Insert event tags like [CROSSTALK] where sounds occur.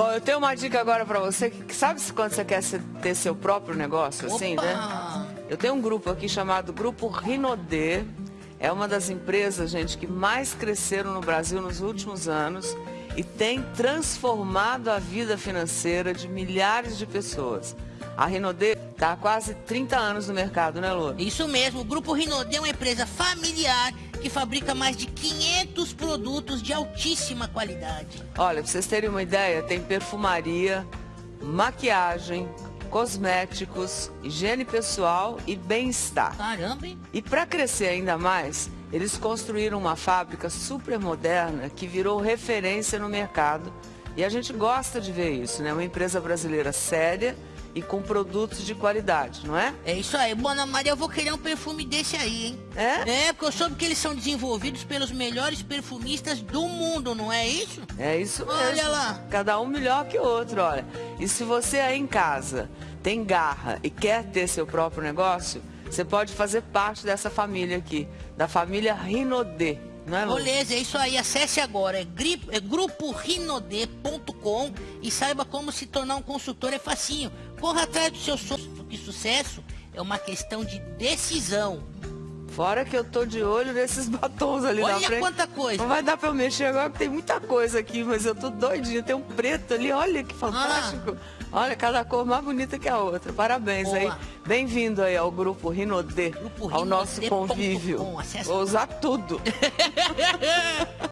Bom, eu tenho uma dica agora pra você, que sabe quando você quer ter seu próprio negócio, assim, Opa! né? Eu tenho um grupo aqui chamado Grupo Rinodê. É uma das empresas, gente, que mais cresceram no Brasil nos últimos anos e tem transformado a vida financeira de milhares de pessoas. A Rinodê está há quase 30 anos no mercado, né, Lu? Isso mesmo, o Grupo Rinodê é uma empresa familiar que fabrica mais de 500 produtos de altíssima qualidade. Olha, pra vocês terem uma ideia, tem perfumaria, maquiagem, cosméticos, higiene pessoal e bem-estar. Caramba, hein? E para crescer ainda mais, eles construíram uma fábrica super moderna que virou referência no mercado. E a gente gosta de ver isso, né? Uma empresa brasileira séria e com produtos de qualidade, não é? É isso aí. Bona Maria, eu vou querer um perfume desse aí, hein? É? É, porque eu soube que eles são desenvolvidos pelos melhores perfumistas do mundo, não é isso? É isso mesmo. Olha lá. Cada um melhor que o outro, olha. E se você aí em casa tem garra e quer ter seu próprio negócio, você pode fazer parte dessa família aqui, da família Rinodê. Não é, Lu? Beleza, é isso aí. Acesse agora, é, é gruporinodê.com e saiba como se tornar um consultor. É facinho. Corra atrás do seu sonho, porque sucesso é uma questão de decisão. Fora que eu tô de olho nesses [LAUGHS] batons ali na Olha frente. quanta coisa. Não vai dar pra eu mexer agora, porque tem muita coisa aqui, mas eu tô doidinha. Tem um preto ali, olha que fantástico. Olha, cada cor mais bonita que a outra. Parabéns Boa. aí. Bem-vindo aí ao Grupo Rinodê, Grupo ao nosso convívio. Vou usar tudo. [LAUGHS]